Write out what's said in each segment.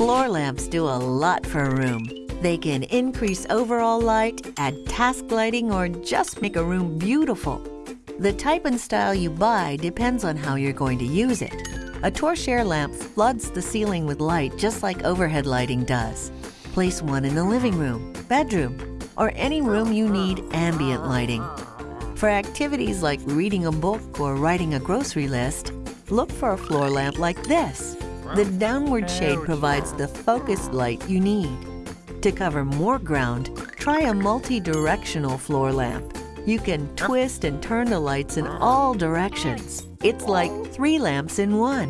Floor lamps do a lot for a room. They can increase overall light, add task lighting, or just make a room beautiful. The type and style you buy depends on how you're going to use it. A torchère lamp floods the ceiling with light just like overhead lighting does. Place one in the living room, bedroom, or any room you need ambient lighting. For activities like reading a book or writing a grocery list, look for a floor lamp like this. The downward shade provides the focused light you need. To cover more ground, try a multi-directional floor lamp. You can twist and turn the lights in all directions. It's like three lamps in one.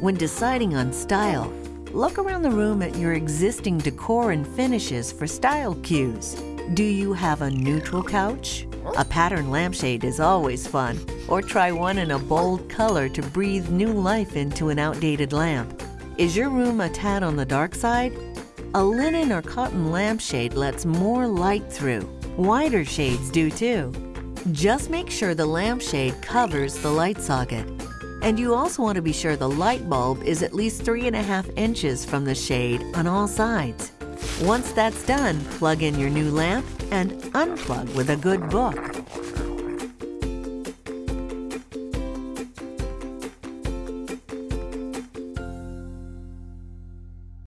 When deciding on style, look around the room at your existing decor and finishes for style cues. Do you have a neutral couch? A pattern lampshade is always fun. Or try one in a bold color to breathe new life into an outdated lamp. Is your room a tad on the dark side? A linen or cotton lampshade lets more light through. Wider shades do too. Just make sure the lampshade covers the light socket. And you also want to be sure the light bulb is at least three and a half inches from the shade on all sides. Once that's done, plug in your new lamp and unplug with a good book.